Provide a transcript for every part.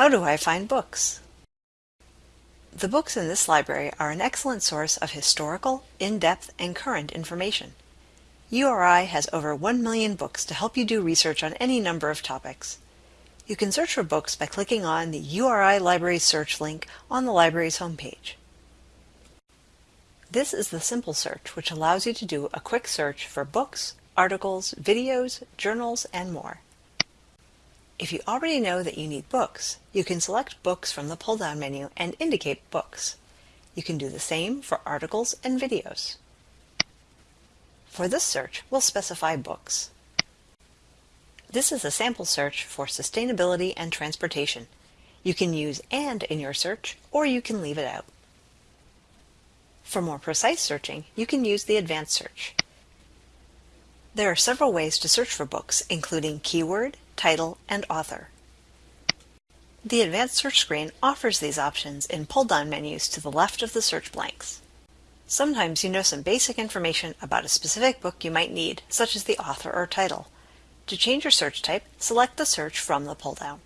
How do I find books? The books in this library are an excellent source of historical, in-depth, and current information. URI has over 1 million books to help you do research on any number of topics. You can search for books by clicking on the URI Library Search link on the library's homepage. This is the simple search, which allows you to do a quick search for books, articles, videos, journals, and more. If you already know that you need books, you can select Books from the pull-down menu and indicate Books. You can do the same for articles and videos. For this search, we'll specify Books. This is a sample search for sustainability and transportation. You can use AND in your search, or you can leave it out. For more precise searching, you can use the advanced search. There are several ways to search for books, including keyword, title, and author. The Advanced Search screen offers these options in pull-down menus to the left of the search blanks. Sometimes you know some basic information about a specific book you might need, such as the author or title. To change your search type, select the search from the pull-down.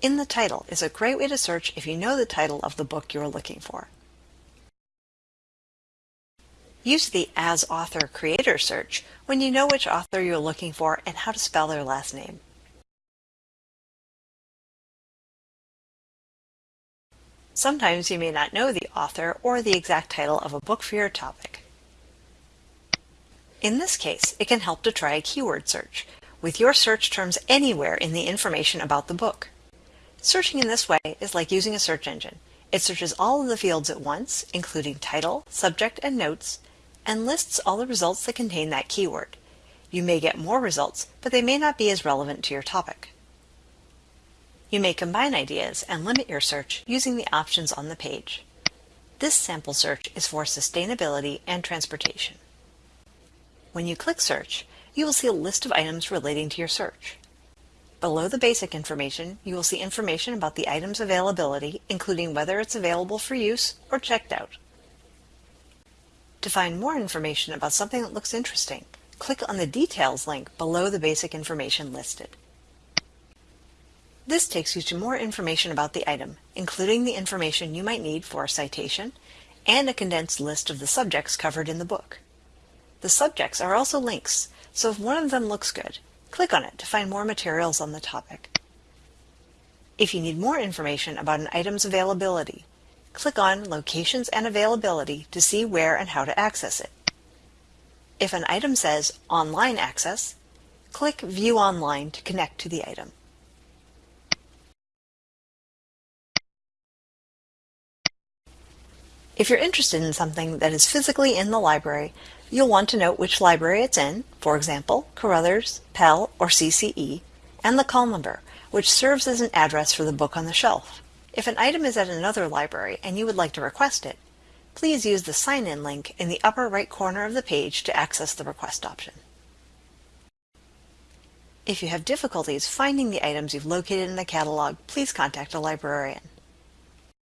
In the title is a great way to search if you know the title of the book you are looking for. Use the As Author Creator search when you know which author you're looking for and how to spell their last name. Sometimes you may not know the author or the exact title of a book for your topic. In this case, it can help to try a keyword search, with your search terms anywhere in the information about the book. Searching in this way is like using a search engine. It searches all of the fields at once, including title, subject, and notes, and lists all the results that contain that keyword. You may get more results, but they may not be as relevant to your topic. You may combine ideas and limit your search using the options on the page. This sample search is for sustainability and transportation. When you click Search, you will see a list of items relating to your search. Below the basic information, you will see information about the item's availability, including whether it's available for use or checked out. To find more information about something that looks interesting, click on the Details link below the basic information listed. This takes you to more information about the item, including the information you might need for a citation and a condensed list of the subjects covered in the book. The subjects are also links, so if one of them looks good, click on it to find more materials on the topic. If you need more information about an item's availability, click on Locations and Availability to see where and how to access it. If an item says Online Access, click View Online to connect to the item. If you're interested in something that is physically in the library, you'll want to note which library it's in, for example, Carothers, Pell, or CCE, and the call number, which serves as an address for the book on the shelf. If an item is at another library and you would like to request it, please use the Sign In link in the upper right corner of the page to access the request option. If you have difficulties finding the items you've located in the catalog, please contact a librarian.